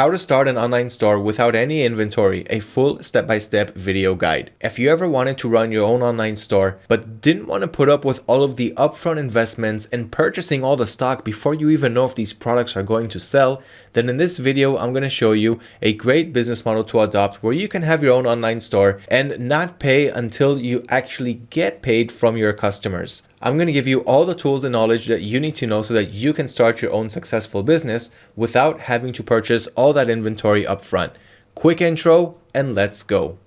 How to start an online store without any inventory, a full step-by-step -step video guide. If you ever wanted to run your own online store, but didn't want to put up with all of the upfront investments and purchasing all the stock before you even know if these products are going to sell, then in this video, I'm going to show you a great business model to adopt where you can have your own online store and not pay until you actually get paid from your customers. I'm going to give you all the tools and knowledge that you need to know so that you can start your own successful business without having to purchase all that inventory upfront. Quick intro and let's go.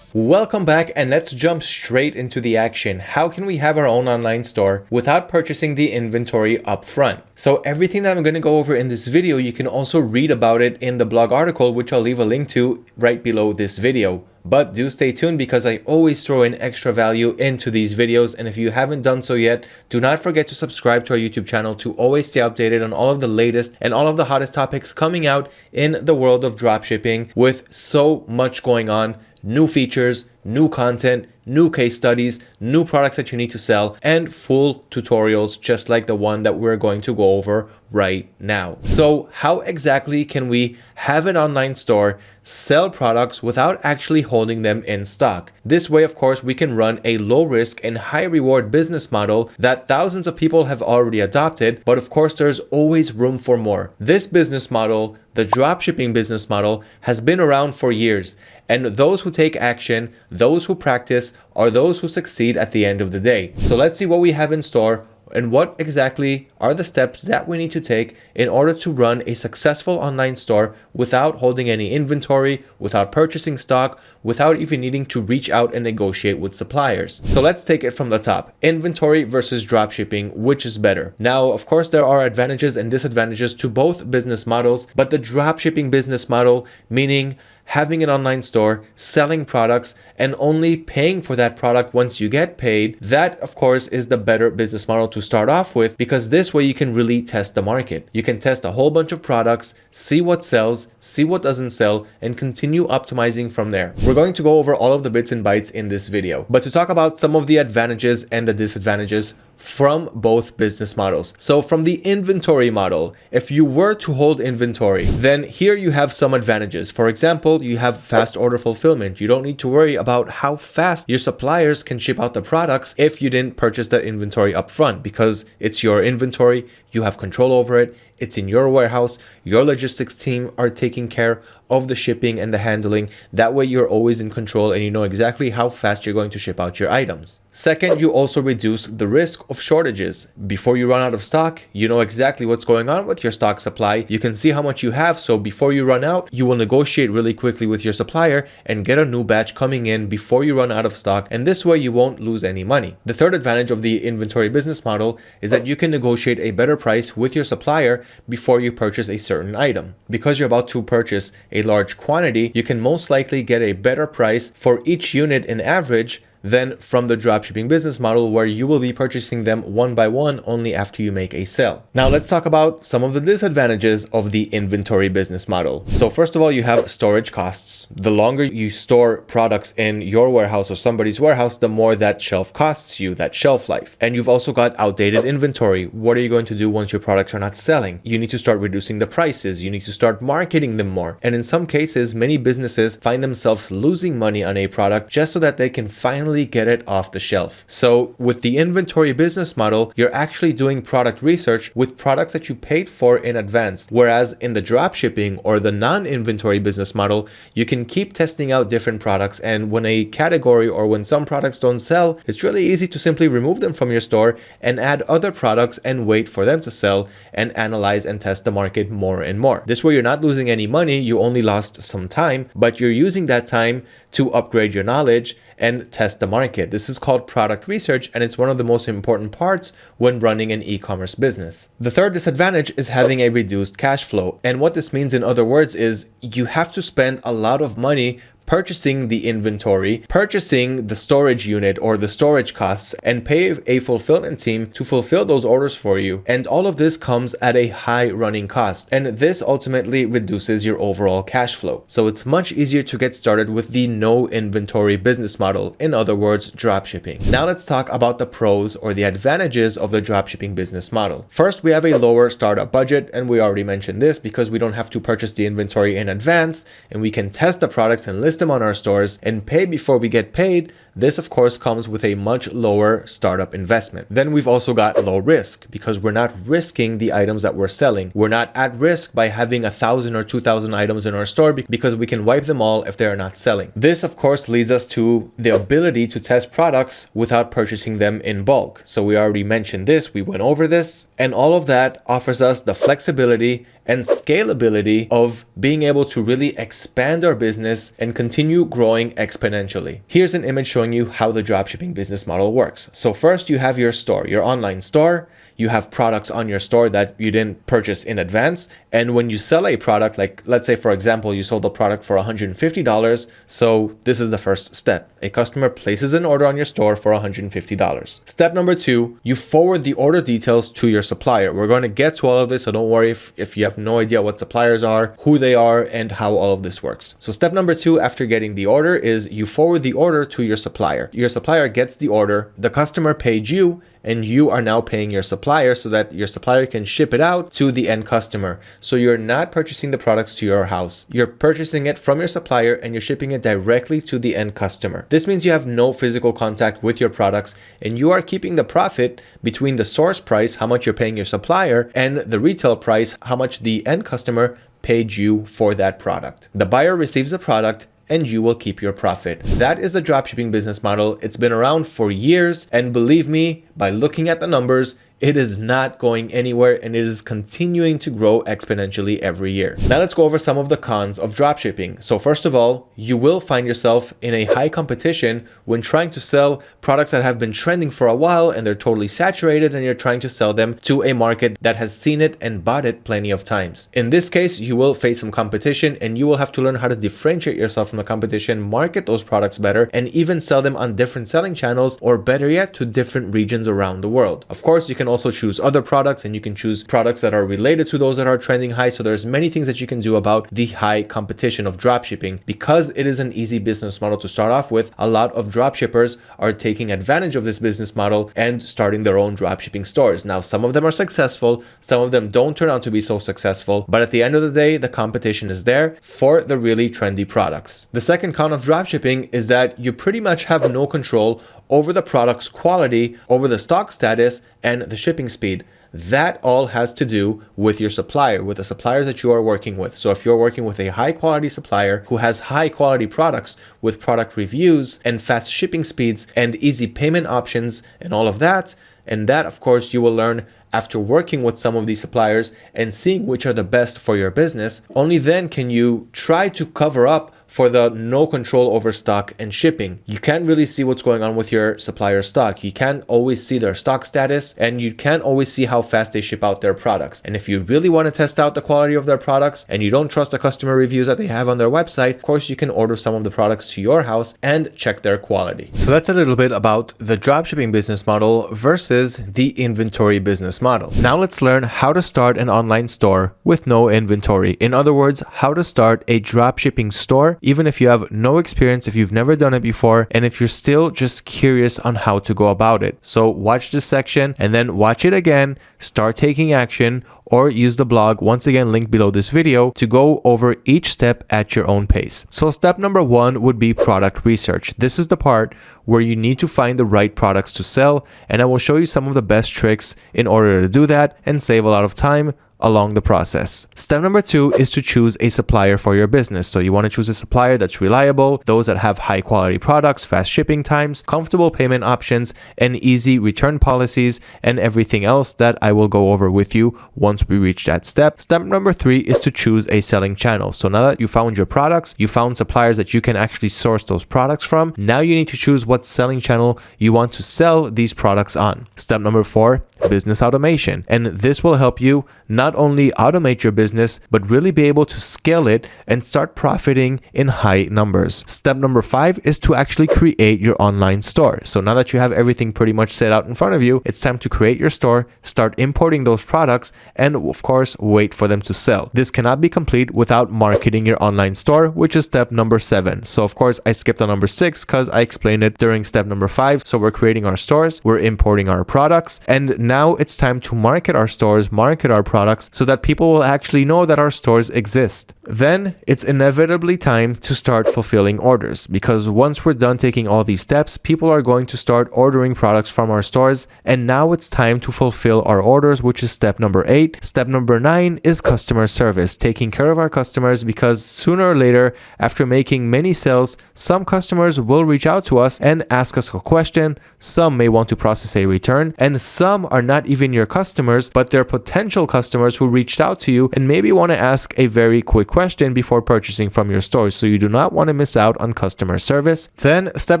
Welcome back and let's jump straight into the action. How can we have our own online store without purchasing the inventory up front? So everything that I'm going to go over in this video, you can also read about it in the blog article, which I'll leave a link to right below this video. But do stay tuned because I always throw in extra value into these videos. And if you haven't done so yet, do not forget to subscribe to our YouTube channel to always stay updated on all of the latest and all of the hottest topics coming out in the world of dropshipping with so much going on new features, new content, new case studies, new products that you need to sell, and full tutorials just like the one that we're going to go over right now. So how exactly can we have an online store, sell products without actually holding them in stock? This way, of course, we can run a low risk and high reward business model that thousands of people have already adopted, but of course, there's always room for more. This business model, the dropshipping business model, has been around for years and those who take action, those who practice, are those who succeed at the end of the day. So let's see what we have in store and what exactly are the steps that we need to take in order to run a successful online store without holding any inventory, without purchasing stock, without even needing to reach out and negotiate with suppliers. So let's take it from the top. Inventory versus dropshipping, which is better? Now, of course, there are advantages and disadvantages to both business models, but the dropshipping business model, meaning having an online store, selling products, and only paying for that product once you get paid, that of course is the better business model to start off with because this way you can really test the market. You can test a whole bunch of products, see what sells, see what doesn't sell, and continue optimizing from there. We're going to go over all of the bits and bytes in this video, but to talk about some of the advantages and the disadvantages from both business models. So from the inventory model, if you were to hold inventory, then here you have some advantages. For example, you have fast order fulfillment. You don't need to worry about how fast your suppliers can ship out the products if you didn't purchase that inventory upfront because it's your inventory, you have control over it, it's in your warehouse, your logistics team are taking care of the shipping and the handling. That way you're always in control and you know exactly how fast you're going to ship out your items. Second, you also reduce the risk of shortages. Before you run out of stock, you know exactly what's going on with your stock supply. You can see how much you have. So before you run out, you will negotiate really quickly with your supplier and get a new batch coming in before you run out of stock. And this way you won't lose any money. The third advantage of the inventory business model is that you can negotiate a better price with your supplier before you purchase a certain item. Because you're about to purchase a large quantity, you can most likely get a better price for each unit in average than from the dropshipping business model where you will be purchasing them one by one only after you make a sale. Now let's talk about some of the disadvantages of the inventory business model. So first of all, you have storage costs. The longer you store products in your warehouse or somebody's warehouse, the more that shelf costs you, that shelf life. And you've also got outdated inventory. What are you going to do once your products are not selling? You need to start reducing the prices. You need to start marketing them more. And in some cases, many businesses find themselves losing money on a product just so that they can finally finally get it off the shelf. So with the inventory business model, you're actually doing product research with products that you paid for in advance. Whereas in the drop shipping or the non-inventory business model, you can keep testing out different products. And when a category or when some products don't sell, it's really easy to simply remove them from your store and add other products and wait for them to sell and analyze and test the market more and more. This way you're not losing any money, you only lost some time, but you're using that time to upgrade your knowledge and test the market. This is called product research and it's one of the most important parts when running an e-commerce business. The third disadvantage is having a reduced cash flow. And what this means in other words is you have to spend a lot of money purchasing the inventory, purchasing the storage unit or the storage costs, and pay a fulfillment team to fulfill those orders for you. And all of this comes at a high running cost. And this ultimately reduces your overall cash flow. So it's much easier to get started with the no inventory business model. In other words, dropshipping. Now let's talk about the pros or the advantages of the dropshipping business model. First, we have a lower startup budget. And we already mentioned this because we don't have to purchase the inventory in advance and we can test the products and list them on our stores and pay before we get paid this of course comes with a much lower startup investment. Then we've also got low risk because we're not risking the items that we're selling. We're not at risk by having a thousand or two thousand items in our store because we can wipe them all if they are not selling. This of course leads us to the ability to test products without purchasing them in bulk. So we already mentioned this, we went over this, and all of that offers us the flexibility and scalability of being able to really expand our business and continue growing exponentially. Here's an image showing you how the dropshipping business model works. So first you have your store, your online store you have products on your store that you didn't purchase in advance. And when you sell a product, like let's say, for example, you sold a product for $150. So this is the first step. A customer places an order on your store for $150. Step number two, you forward the order details to your supplier. We're going to get to all of this. So don't worry if, if you have no idea what suppliers are, who they are, and how all of this works. So step number two, after getting the order is you forward the order to your supplier. Your supplier gets the order, the customer paid you, and you are now paying your supplier so that your supplier can ship it out to the end customer. So you're not purchasing the products to your house. You're purchasing it from your supplier and you're shipping it directly to the end customer. This means you have no physical contact with your products and you are keeping the profit between the source price, how much you're paying your supplier, and the retail price, how much the end customer paid you for that product. The buyer receives the product and you will keep your profit. That is the dropshipping business model. It's been around for years and believe me, by looking at the numbers, it is not going anywhere and it is continuing to grow exponentially every year. Now let's go over some of the cons of dropshipping. So first of all, you will find yourself in a high competition when trying to sell products that have been trending for a while and they're totally saturated and you're trying to sell them to a market that has seen it and bought it plenty of times. In this case, you will face some competition and you will have to learn how to differentiate yourself from the competition, market those products better, and even sell them on different selling channels or better yet to different regions around the world. Of course, you can also choose other products and you can choose products that are related to those that are trending high. So there's many things that you can do about the high competition of dropshipping. Because it is an easy business model to start off with, a lot of dropshippers are taking advantage of this business model and starting their own dropshipping stores. Now, some of them are successful, some of them don't turn out to be so successful, but at the end of the day, the competition is there for the really trendy products. The second con of dropshipping is that you pretty much have no control over the product's quality, over the stock status, and the shipping speed. That all has to do with your supplier, with the suppliers that you are working with. So if you're working with a high quality supplier who has high quality products with product reviews and fast shipping speeds and easy payment options and all of that, and that of course you will learn after working with some of these suppliers and seeing which are the best for your business, only then can you try to cover up for the no control over stock and shipping. You can't really see what's going on with your supplier stock. You can't always see their stock status and you can't always see how fast they ship out their products. And if you really want to test out the quality of their products and you don't trust the customer reviews that they have on their website, of course you can order some of the products to your house and check their quality. So that's a little bit about the dropshipping business model versus the inventory business model. Now let's learn how to start an online store with no inventory. In other words, how to start a dropshipping store even if you have no experience, if you've never done it before, and if you're still just curious on how to go about it. So watch this section and then watch it again, start taking action, or use the blog once again linked below this video to go over each step at your own pace. So step number one would be product research. This is the part where you need to find the right products to sell and I will show you some of the best tricks in order to do that and save a lot of time along the process. Step number two is to choose a supplier for your business. So you want to choose a supplier that's reliable, those that have high quality products, fast shipping times, comfortable payment options, and easy return policies, and everything else that I will go over with you once we reach that step. Step number three is to choose a selling channel. So now that you found your products, you found suppliers that you can actually source those products from, now you need to choose what selling channel you want to sell these products on. Step number four business automation. And this will help you not only automate your business, but really be able to scale it and start profiting in high numbers. Step number five is to actually create your online store. So now that you have everything pretty much set out in front of you, it's time to create your store, start importing those products, and of course, wait for them to sell. This cannot be complete without marketing your online store, which is step number seven. So of course, I skipped on number six because I explained it during step number five. So we're creating our stores, we're importing our products, and now it's time to market our stores, market our products so that people will actually know that our stores exist. Then it's inevitably time to start fulfilling orders because once we're done taking all these steps, people are going to start ordering products from our stores. And now it's time to fulfill our orders, which is step number eight. Step number nine is customer service, taking care of our customers because sooner or later, after making many sales, some customers will reach out to us and ask us a question. Some may want to process a return, and some are not even your customers, but they're potential customers who reached out to you and maybe want to ask a very quick question before purchasing from your store. So you do not want to miss out on customer service. Then step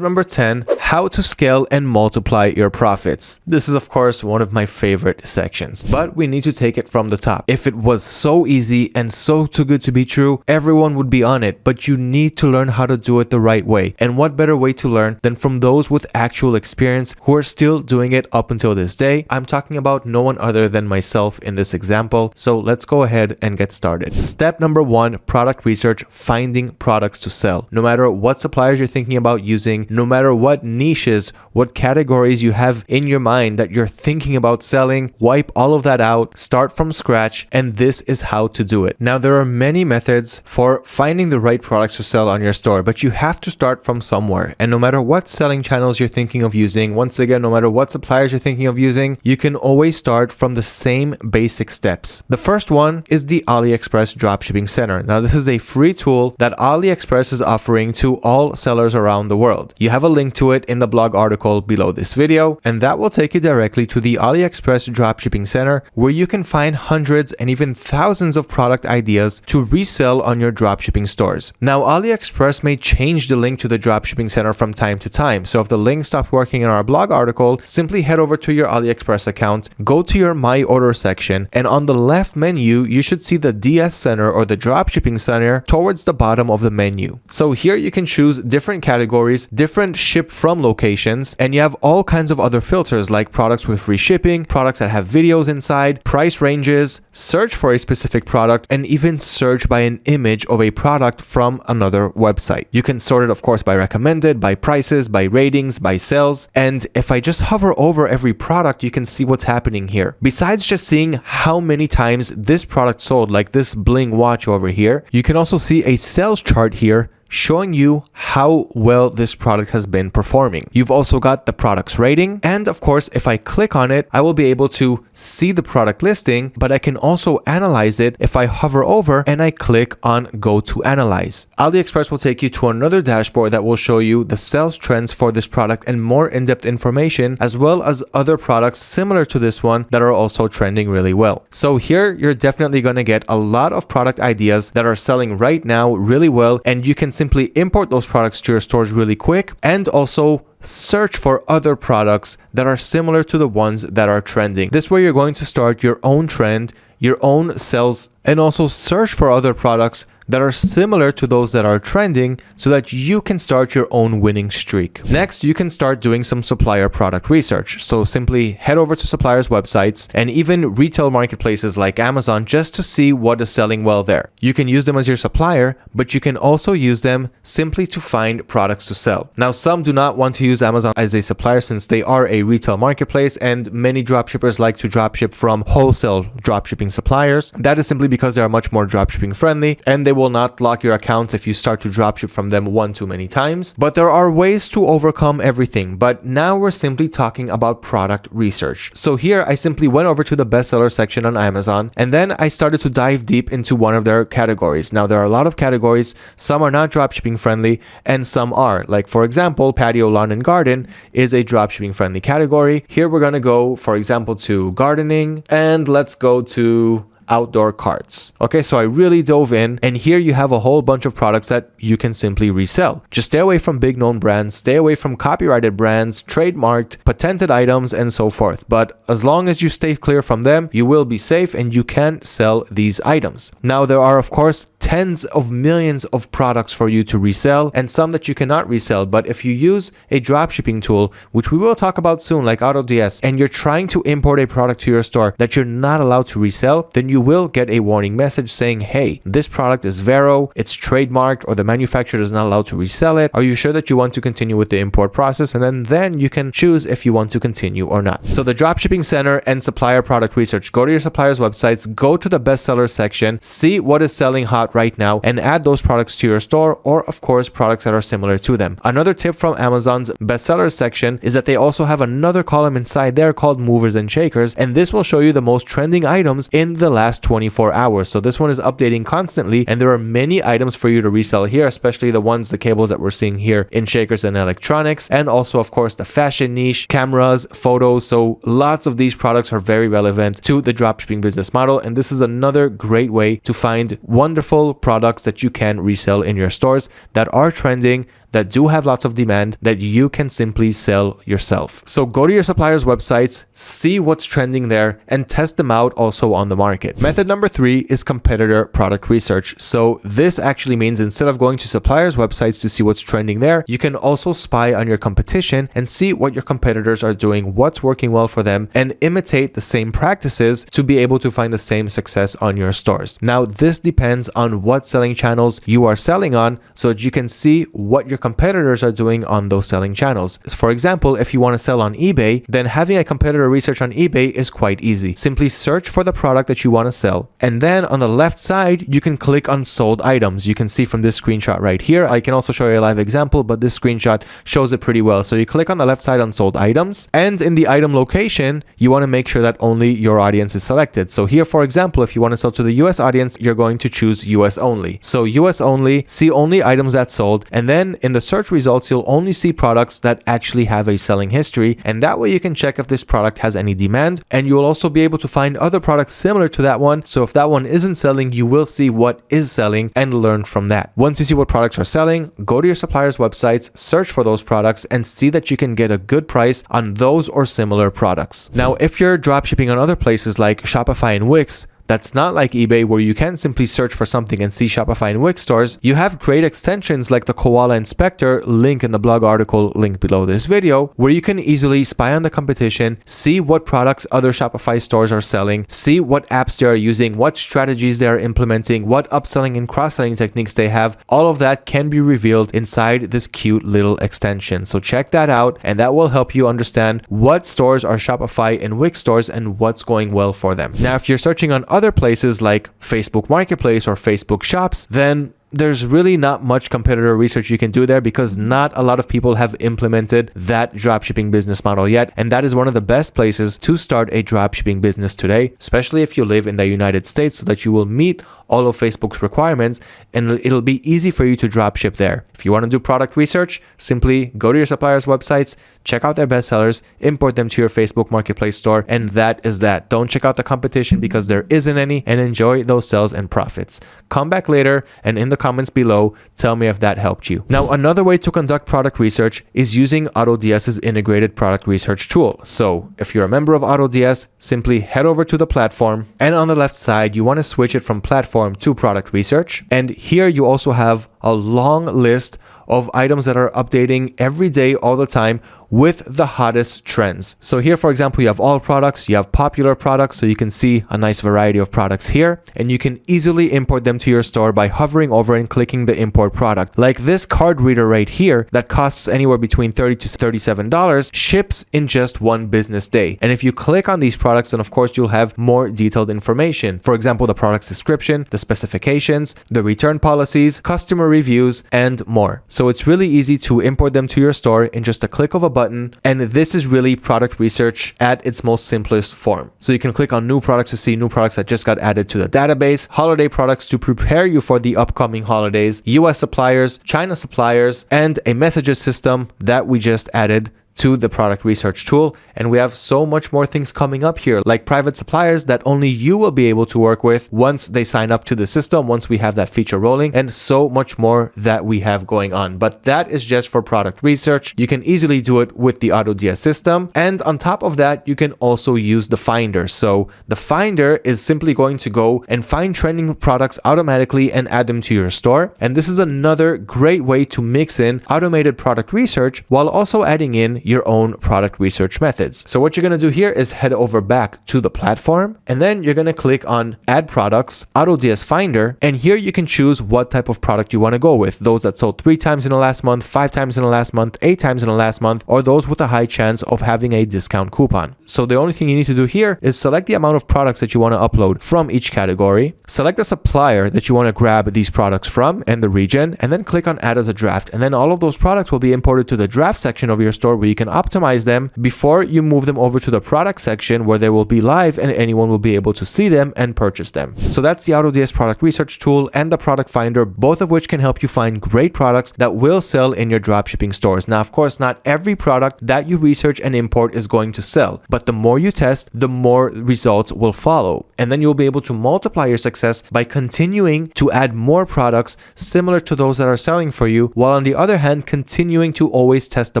number 10, how to scale and multiply your profits. This is of course one of my favorite sections, but we need to take it from the top. If it was so easy and so too good to be true, everyone would be on it, but you need to learn how to do it the right way. And what better way to learn than from those with actual experience who are still doing it up until this day. I'm talking about no one other than myself in this example. So let's go ahead and get started. Step number one, product research, finding products to sell. No matter what suppliers you're thinking about using, no matter what niches, what categories you have in your mind that you're thinking about selling, wipe all of that out, start from scratch, and this is how to do it. Now, there are many methods for finding the right products to sell on your store, but you have to start from somewhere. And no matter what selling channels you're thinking of using, once again, no matter what suppliers you're thinking of using, you can always start from the same basic steps. The first one is the AliExpress Dropshipping Center. Now, this is a free tool that AliExpress is offering to all sellers around the world. You have a link to it in the blog article below this video, and that will take you directly to the AliExpress Dropshipping Center where you can find hundreds and even thousands of product ideas to resell on your dropshipping stores. Now, AliExpress may change the link to the Dropshipping Center from time to time, so if the link stops working in our blog article, simply head over to your AliExpress account, go to your My Order section, and on the left menu, you should see the DS Center or the Dropshipping Center towards the bottom of the menu. So here you can choose different categories, different ship from locations, and you have all kinds of other filters like products with free shipping, products that have videos inside, price ranges, search for a specific product, and even search by an image of a product from another website. You can sort it, of course, by recommended, by prices, by ratings, by sales. And if I just hover over every product, you can see what's happening here. Besides just seeing how many times this product sold, like this bling watch over here, you can also see a sales chart here showing you how well this product has been performing. You've also got the product's rating. And of course, if I click on it, I will be able to see the product listing, but I can also analyze it if I hover over and I click on go to analyze. AliExpress will take you to another dashboard that will show you the sales trends for this product and more in-depth information, as well as other products similar to this one that are also trending really well. So here you're definitely going to get a lot of product ideas that are selling right now really well, and you can simply import those products to your stores really quick and also search for other products that are similar to the ones that are trending. This way you're going to start your own trend, your own sales, and also search for other products that are similar to those that are trending so that you can start your own winning streak. Next, you can start doing some supplier product research. So simply head over to suppliers' websites and even retail marketplaces like Amazon just to see what is selling well there. You can use them as your supplier, but you can also use them simply to find products to sell. Now, some do not want to use Amazon as a supplier since they are a retail marketplace and many dropshippers like to dropship from wholesale dropshipping suppliers. That is simply because they are much more dropshipping friendly and they will not lock your accounts if you start to dropship from them one too many times. But there are ways to overcome everything. But now we're simply talking about product research. So here I simply went over to the bestseller section on Amazon and then I started to dive deep into one of their categories. Now there are a lot of categories. Some are not dropshipping friendly and some are. Like for example, patio, lawn and garden is a dropshipping friendly category. Here we're going to go, for example, to gardening and let's go to outdoor carts. Okay, so I really dove in and here you have a whole bunch of products that you can simply resell. Just stay away from big known brands, stay away from copyrighted brands, trademarked, patented items, and so forth. But as long as you stay clear from them, you will be safe and you can sell these items. Now, there are, of course, tens of millions of products for you to resell and some that you cannot resell. But if you use a dropshipping tool, which we will talk about soon, like AutoDS, and you're trying to import a product to your store that you're not allowed to resell, then you will get a warning message saying, hey, this product is VeRO, it's trademarked, or the manufacturer is not allowed to resell it. Are you sure that you want to continue with the import process? And then, then you can choose if you want to continue or not. So the Dropshipping Center and Supplier Product Research, go to your supplier's websites, go to the bestseller section, see what is selling hot right now, and add those products to your store, or of course, products that are similar to them. Another tip from Amazon's bestsellers section is that they also have another column inside there called movers and shakers, and this will show you the most trending items in the last 24 hours. So this one is updating constantly, and there are many items for you to resell here, especially the ones, the cables that we're seeing here in shakers and electronics, and also, of course, the fashion niche, cameras, photos. So lots of these products are very relevant to the dropshipping business model, and this is another great way to find wonderful products that you can resell in your stores that are trending that do have lots of demand that you can simply sell yourself. So go to your suppliers' websites, see what's trending there, and test them out also on the market. Method number three is competitor product research. So this actually means instead of going to suppliers' websites to see what's trending there, you can also spy on your competition and see what your competitors are doing, what's working well for them, and imitate the same practices to be able to find the same success on your stores. Now, this depends on what selling channels you are selling on so that you can see what your your competitors are doing on those selling channels. For example, if you want to sell on eBay, then having a competitor research on eBay is quite easy. Simply search for the product that you want to sell. And then on the left side, you can click on sold items. You can see from this screenshot right here. I can also show you a live example, but this screenshot shows it pretty well. So you click on the left side on sold items and in the item location, you want to make sure that only your audience is selected. So here, for example, if you want to sell to the US audience, you're going to choose US only. So US only, see only items that sold. And then in the search results, you'll only see products that actually have a selling history. And that way you can check if this product has any demand. And you will also be able to find other products similar to that one. So if that one isn't selling, you will see what is selling and learn from that. Once you see what products are selling, go to your suppliers' websites, search for those products and see that you can get a good price on those or similar products. Now, if you're dropshipping on other places like Shopify and Wix, that's not like eBay where you can simply search for something and see Shopify and Wix stores. You have great extensions like the Koala Inspector, link in the blog article link below this video, where you can easily spy on the competition, see what products other Shopify stores are selling, see what apps they are using, what strategies they are implementing, what upselling and cross-selling techniques they have. All of that can be revealed inside this cute little extension. So check that out and that will help you understand what stores are Shopify and Wix stores and what's going well for them. Now, if you're searching on places like Facebook Marketplace or Facebook Shops, then there's really not much competitor research you can do there because not a lot of people have implemented that dropshipping business model yet. And that is one of the best places to start a dropshipping business today, especially if you live in the United States so that you will meet all of Facebook's requirements and it'll be easy for you to dropship there. If you want to do product research, simply go to your suppliers' websites, check out their bestsellers, import them to your Facebook Marketplace store, and that is that. Don't check out the competition because there isn't any and enjoy those sales and profits. Come back later and in the comments below, tell me if that helped you. Now, another way to conduct product research is using AutoDS's integrated product research tool. So if you're a member of AutoDS, simply head over to the platform and on the left side, you want to switch it from platform platform to product research. And here you also have a long list of items that are updating every day all the time with the hottest trends. So here, for example, you have all products, you have popular products, so you can see a nice variety of products here, and you can easily import them to your store by hovering over and clicking the import product. Like this card reader right here that costs anywhere between 30 to $37 ships in just one business day. And if you click on these products, then of course you'll have more detailed information. For example, the product's description, the specifications, the return policies, customer reviews, and more. So it's really easy to import them to your store in just a click of a button. And this is really product research at its most simplest form. So you can click on new products to see new products that just got added to the database, holiday products to prepare you for the upcoming holidays, US suppliers, China suppliers, and a messages system that we just added to the product research tool. And we have so much more things coming up here, like private suppliers that only you will be able to work with once they sign up to the system, once we have that feature rolling, and so much more that we have going on. But that is just for product research. You can easily do it with the AutoDS system. And on top of that, you can also use the Finder. So the Finder is simply going to go and find trending products automatically and add them to your store. And this is another great way to mix in automated product research while also adding in your own product research methods. So what you're going to do here is head over back to the platform and then you're going to click on add products, AutoDS Finder. And here you can choose what type of product you want to go with. Those that sold three times in the last month, five times in the last month, eight times in the last month, or those with a high chance of having a discount coupon. So the only thing you need to do here is select the amount of products that you want to upload from each category, select the supplier that you want to grab these products from and the region, and then click on add as a draft. And then all of those products will be imported to the draft section of your store where you can optimize them before you move them over to the product section where they will be live and anyone will be able to see them and purchase them. So that's the AutoDS product research tool and the product finder, both of which can help you find great products that will sell in your dropshipping stores. Now, of course, not every product that you research and import is going to sell, but the more you test, the more results will follow. And then you'll be able to multiply your success by continuing to add more products similar to those that are selling for you, while on the other hand, continuing to always test the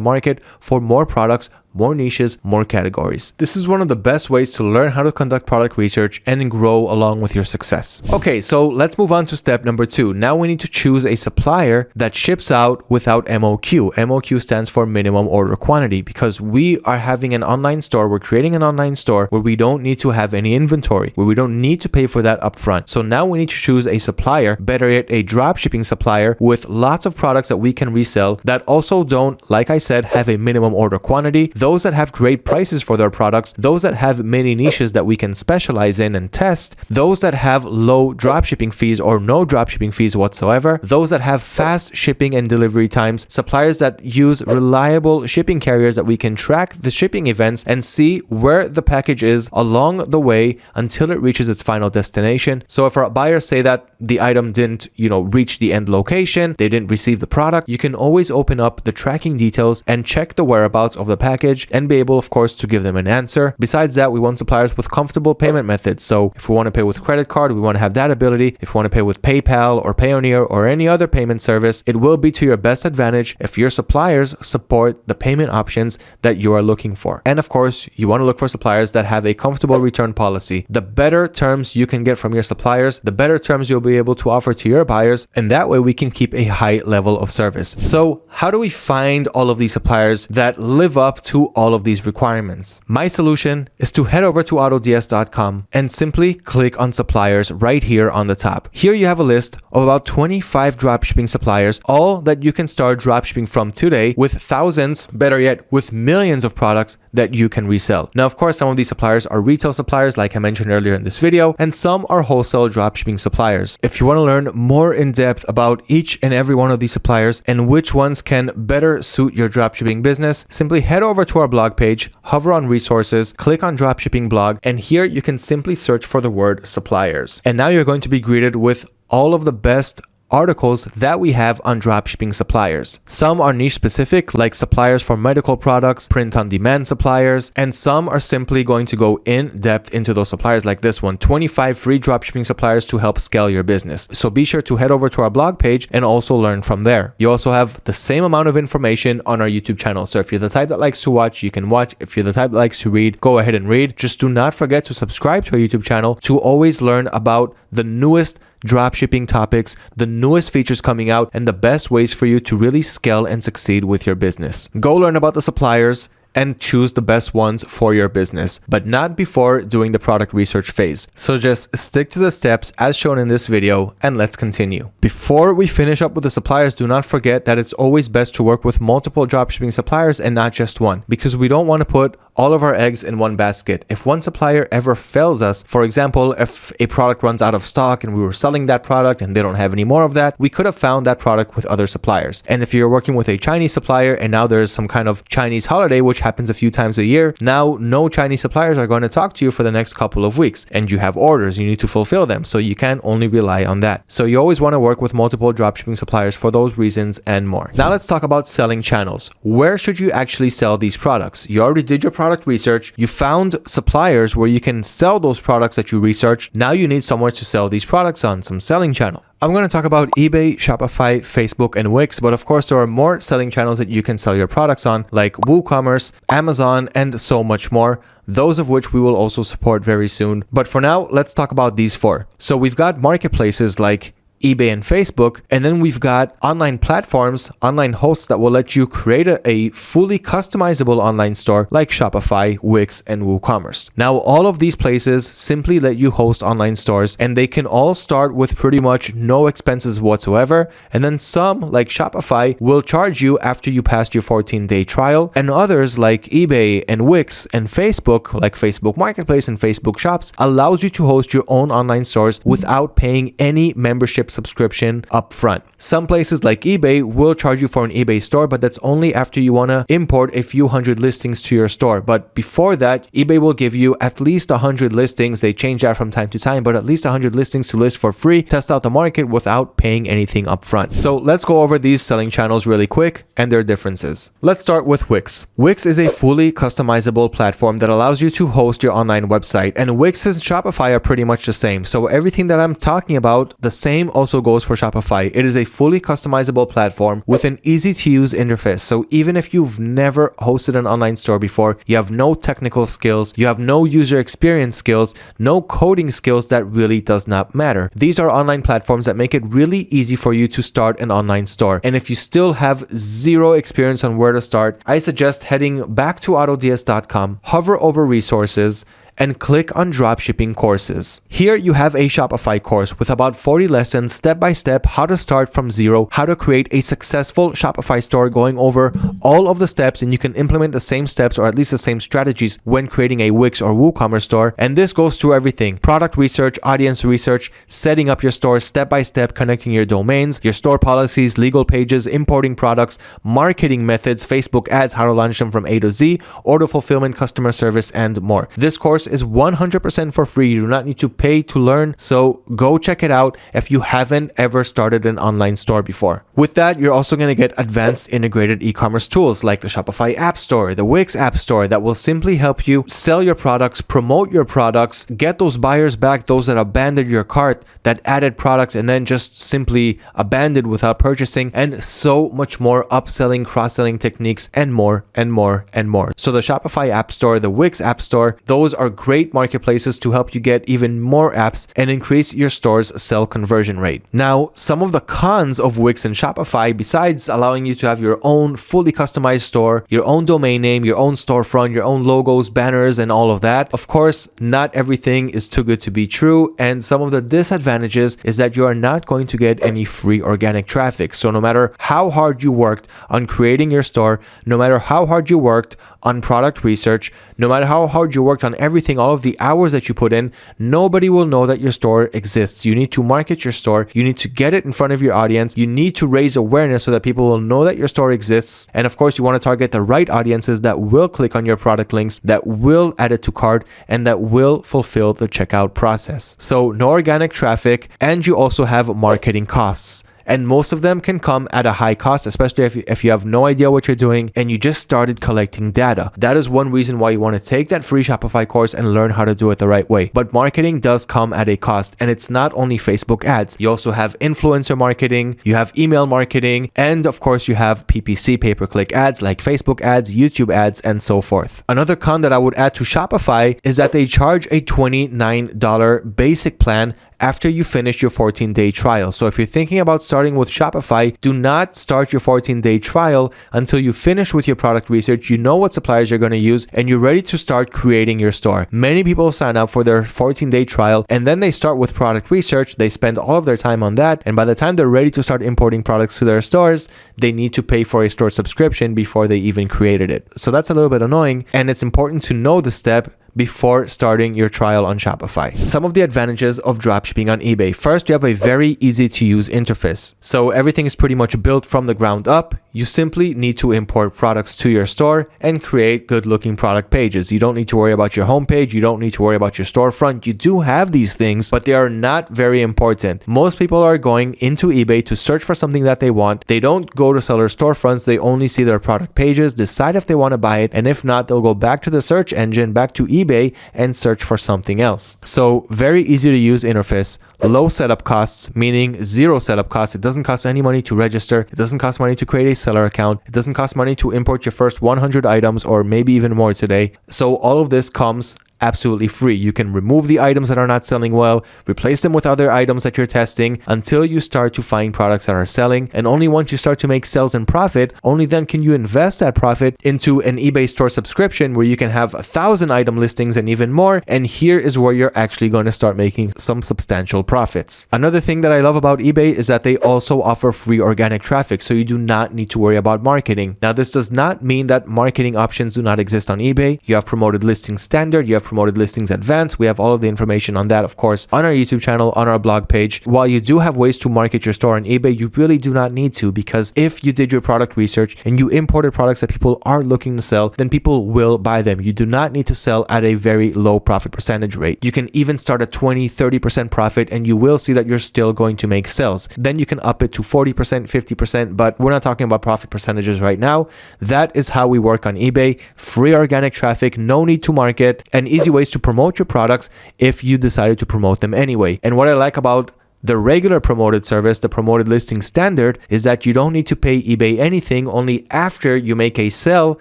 market for more products more niches, more categories. This is one of the best ways to learn how to conduct product research and grow along with your success. Okay, so let's move on to step number two. Now we need to choose a supplier that ships out without MOQ. MOQ stands for minimum order quantity because we are having an online store. We're creating an online store where we don't need to have any inventory, where we don't need to pay for that upfront. So now we need to choose a supplier, better yet, a drop shipping supplier with lots of products that we can resell that also don't, like I said, have a minimum order quantity those that have great prices for their products, those that have many niches that we can specialize in and test, those that have low dropshipping fees or no dropshipping fees whatsoever, those that have fast shipping and delivery times, suppliers that use reliable shipping carriers that we can track the shipping events and see where the package is along the way until it reaches its final destination. So if our buyers say that the item didn't, you know, reach the end location, they didn't receive the product, you can always open up the tracking details and check the whereabouts of the package package and be able, of course, to give them an answer. Besides that, we want suppliers with comfortable payment methods. So if we want to pay with credit card, we want to have that ability. If we want to pay with PayPal or Payoneer or any other payment service, it will be to your best advantage if your suppliers support the payment options that you are looking for. And of course, you want to look for suppliers that have a comfortable return policy. The better terms you can get from your suppliers, the better terms you'll be able to offer to your buyers. And that way we can keep a high level of service. So how do we find all of these suppliers that live up to all of these requirements. My solution is to head over to autods.com and simply click on suppliers right here on the top. Here you have a list of about 25 dropshipping suppliers, all that you can start dropshipping from today with thousands, better yet, with millions of products that you can resell. Now, of course, some of these suppliers are retail suppliers, like I mentioned earlier in this video, and some are wholesale dropshipping suppliers. If you want to learn more in depth about each and every one of these suppliers and which ones can better suit your dropshipping business, simply head over to our blog page, hover on resources, click on dropshipping blog, and here you can simply search for the word suppliers. And now you're going to be greeted with all of the best articles that we have on dropshipping suppliers. Some are niche specific, like suppliers for medical products, print on demand suppliers, and some are simply going to go in depth into those suppliers like this one 25 free dropshipping suppliers to help scale your business. So be sure to head over to our blog page and also learn from there. You also have the same amount of information on our YouTube channel. So if you're the type that likes to watch, you can watch. If you're the type that likes to read, go ahead and read. Just do not forget to subscribe to our YouTube channel to always learn about the newest dropshipping topics, the newest features coming out, and the best ways for you to really scale and succeed with your business. Go learn about the suppliers, and choose the best ones for your business, but not before doing the product research phase. So just stick to the steps as shown in this video and let's continue. Before we finish up with the suppliers, do not forget that it's always best to work with multiple dropshipping suppliers and not just one because we don't want to put all of our eggs in one basket. If one supplier ever fails us, for example, if a product runs out of stock and we were selling that product and they don't have any more of that, we could have found that product with other suppliers. And if you're working with a Chinese supplier and now there's some kind of Chinese holiday, which happens a few times a year, now no Chinese suppliers are going to talk to you for the next couple of weeks and you have orders, you need to fulfill them. So you can only rely on that. So you always want to work with multiple dropshipping suppliers for those reasons and more. Now let's talk about selling channels. Where should you actually sell these products? You already did your product research. You found suppliers where you can sell those products that you researched. Now you need somewhere to sell these products on, some selling channel. I'm going to talk about eBay, Shopify, Facebook, and Wix, but of course there are more selling channels that you can sell your products on like WooCommerce, Amazon, and so much more those of which we will also support very soon. But for now, let's talk about these four. So we've got marketplaces like eBay and Facebook. And then we've got online platforms, online hosts that will let you create a, a, fully customizable online store like Shopify, Wix, and WooCommerce. Now, all of these places simply let you host online stores and they can all start with pretty much no expenses whatsoever. And then some, like Shopify, will charge you after you pass your 14 day trial. And others, like eBay and Wix and Facebook, like Facebook Marketplace and Facebook Shops, allows you to host your own online stores without paying any membership subscription up front. Some places like eBay will charge you for an eBay store, but that's only after you want to import a few hundred listings to your store. But before that, eBay will give you at least 100 listings. They change that from time to time, but at least 100 listings to list for free, test out the market without paying anything up front. So let's go over these selling channels really quick and their differences. Let's start with Wix. Wix is a fully customizable platform that allows you to host your online website and Wix and Shopify are pretty much the same. So everything that I'm talking about, the same also goes for Shopify. It is a fully customizable platform with an easy to use interface. So even if you've never hosted an online store before, you have no technical skills, you have no user experience skills, no coding skills, that really does not matter. These are online platforms that make it really easy for you to start an online store. And if you still have zero experience on where to start, I suggest heading back to autods.com, hover over resources, and click on dropshipping courses. Here you have a Shopify course with about 40 lessons step by step how to start from zero, how to create a successful Shopify store going over all of the steps and you can implement the same steps or at least the same strategies when creating a Wix or WooCommerce store. And this goes through everything, product research, audience research, setting up your store step by step, connecting your domains, your store policies, legal pages, importing products, marketing methods, Facebook ads, how to launch them from A to Z, order fulfillment, customer service, and more. This course is 100% for free. You do not need to pay to learn. So go check it out if you haven't ever started an online store before. With that, you're also going to get advanced integrated e-commerce tools like the Shopify App Store, the Wix App Store that will simply help you sell your products, promote your products, get those buyers back, those that abandoned your cart, that added products and then just simply abandoned without purchasing, and so much more upselling, cross-selling techniques, and more and more and more. So the Shopify App Store, the Wix App Store, those are great marketplaces to help you get even more apps and increase your store's sell conversion rate. Now, some of the cons of Wix and Shopify, besides allowing you to have your own fully customized store, your own domain name, your own storefront, your own logos, banners, and all of that, of course, not everything is too good to be true. And some of the disadvantages is that you are not going to get any free organic traffic. So no matter how hard you worked on creating your store, no matter how hard you worked on product research, no matter how hard you worked on everything, all of the hours that you put in, nobody will know that your store exists. You need to market your store. You need to get it in front of your audience. You need to raise awareness so that people will know that your store exists. And of course, you want to target the right audiences that will click on your product links, that will add it to cart, and that will fulfill the checkout process. So no organic traffic, and you also have marketing costs and most of them can come at a high cost, especially if you, if you have no idea what you're doing and you just started collecting data. That is one reason why you want to take that free Shopify course and learn how to do it the right way. But marketing does come at a cost, and it's not only Facebook ads. You also have influencer marketing, you have email marketing, and of course, you have PPC pay per click ads like Facebook ads, YouTube ads, and so forth. Another con that I would add to Shopify is that they charge a $29 basic plan after you finish your 14 day trial. So if you're thinking about starting with Shopify, do not start your 14 day trial until you finish with your product research, you know what suppliers you're going to use, and you're ready to start creating your store. Many people sign up for their 14 day trial and then they start with product research. They spend all of their time on that. And by the time they're ready to start importing products to their stores, they need to pay for a store subscription before they even created it. So that's a little bit annoying. And it's important to know the step before starting your trial on Shopify. Some of the advantages of dropshipping on eBay. First, you have a very easy to use interface. So everything is pretty much built from the ground up. You simply need to import products to your store and create good looking product pages. You don't need to worry about your homepage. You don't need to worry about your storefront. You do have these things, but they are not very important. Most people are going into eBay to search for something that they want. They don't go to seller storefronts. They only see their product pages, decide if they want to buy it. And if not, they'll go back to the search engine, back to eBay eBay and search for something else. So very easy to use interface, low setup costs, meaning zero setup costs. It doesn't cost any money to register. It doesn't cost money to create a seller account. It doesn't cost money to import your first 100 items or maybe even more today. So all of this comes absolutely free. You can remove the items that are not selling well, replace them with other items that you're testing until you start to find products that are selling. And only once you start to make sales and profit, only then can you invest that profit into an eBay store subscription where you can have a thousand item listings and even more. And here is where you're actually going to start making some substantial profits. Another thing that I love about eBay is that they also offer free organic traffic. So you do not need to worry about marketing. Now, this does not mean that marketing options do not exist on eBay. You have promoted listing standard, you have promoted listings advanced. We have all of the information on that, of course, on our YouTube channel, on our blog page. While you do have ways to market your store on eBay, you really do not need to because if you did your product research and you imported products that people are looking to sell, then people will buy them. You do not need to sell at a very low profit percentage rate. You can even start at 20, 30% profit and you will see that you're still going to make sales. Then you can up it to 40%, 50%, but we're not talking about profit percentages right now. That is how we work on eBay. Free organic traffic, no need to market, and easy ways to promote your products if you decided to promote them anyway. And what I like about the regular promoted service, the promoted listing standard, is that you don't need to pay eBay anything only after you make a sale